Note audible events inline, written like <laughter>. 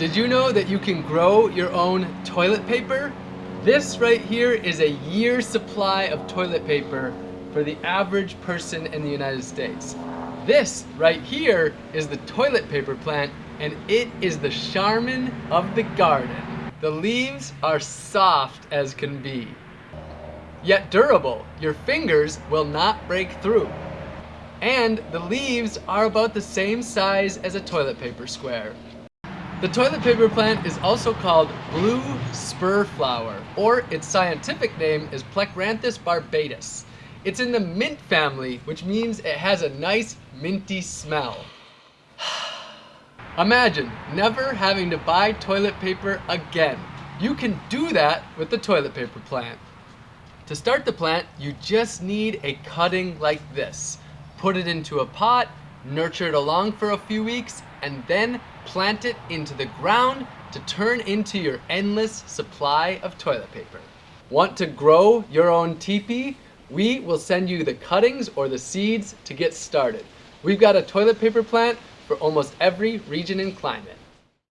Did you know that you can grow your own toilet paper? This right here is a year's supply of toilet paper for the average person in the United States. This right here is the toilet paper plant and it is the Charmin of the garden. The leaves are soft as can be, yet durable. Your fingers will not break through. And the leaves are about the same size as a toilet paper square. The toilet paper plant is also called blue spur flower, or its scientific name is Plectranthus barbatus. It's in the mint family, which means it has a nice minty smell. <sighs> Imagine never having to buy toilet paper again. You can do that with the toilet paper plant. To start the plant, you just need a cutting like this. Put it into a pot, nurture it along for a few weeks, and then plant it into the ground to turn into your endless supply of toilet paper. Want to grow your own teepee? We will send you the cuttings or the seeds to get started. We've got a toilet paper plant for almost every region and climate.